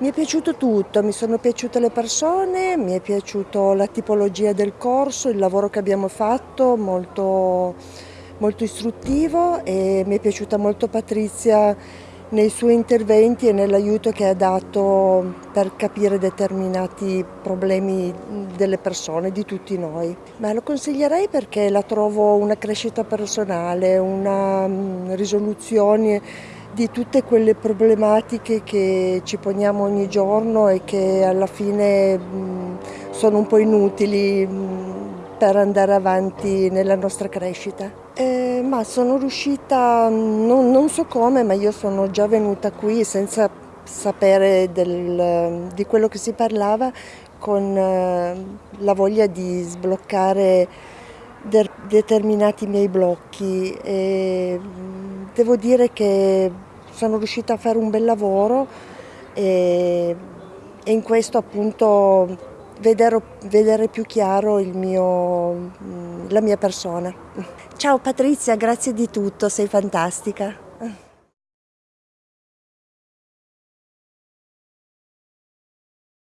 Mi è piaciuto tutto, mi sono piaciute le persone, mi è piaciuta la tipologia del corso, il lavoro che abbiamo fatto, molto, molto istruttivo e mi è piaciuta molto Patrizia nei suoi interventi e nell'aiuto che ha dato per capire determinati problemi delle persone, di tutti noi. Ma lo consiglierei perché la trovo una crescita personale, una mm, risoluzione di tutte quelle problematiche che ci poniamo ogni giorno e che alla fine sono un po' inutili per andare avanti nella nostra crescita. Eh, ma sono riuscita, non, non, so come, ma io sono già venuta qui senza sapere del, di quello che si parlava con eh, la voglia di sbloccare de determinati miei blocchi. E devo dire che sono riuscita a fare un bel lavoro e, e in questo appunto vedere, vedere più chiaro mio, la mia persona. Ciao Patrizia, grazie di tutto, sei fantastica.